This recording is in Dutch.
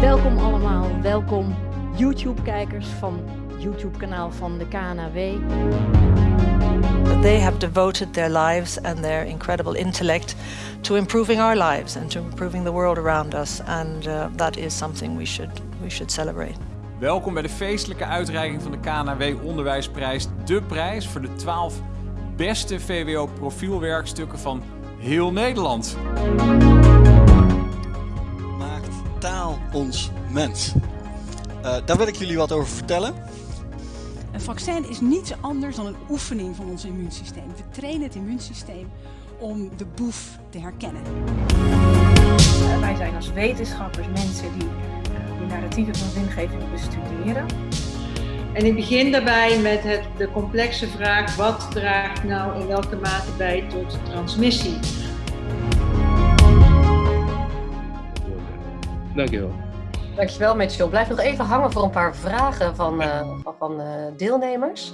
Welkom allemaal, welkom YouTube-kijkers van YouTube-kanaal van de KNAW. They have devoted their lives and their incredible intellect to improving our lives and to improving the world around us. And uh, that is something we should, we should celebrate. Welkom bij de feestelijke uitreiking van de KNW Onderwijsprijs. De prijs voor de 12 beste VWO profielwerkstukken van heel Nederland. Maakt taal ons mens? Uh, daar wil ik jullie wat over vertellen. Een vaccin is niets anders dan een oefening van ons immuunsysteem. We trainen het immuunsysteem om de boef te herkennen. Uh, wij zijn als wetenschappers mensen die de narratieven van zingeving bestuderen. En ik begin daarbij met het, de complexe vraag: wat draagt nou in welke mate bij tot transmissie? Dankjewel. Dankjewel Mitchell. Blijf nog even hangen voor een paar vragen van, uh, van uh, deelnemers.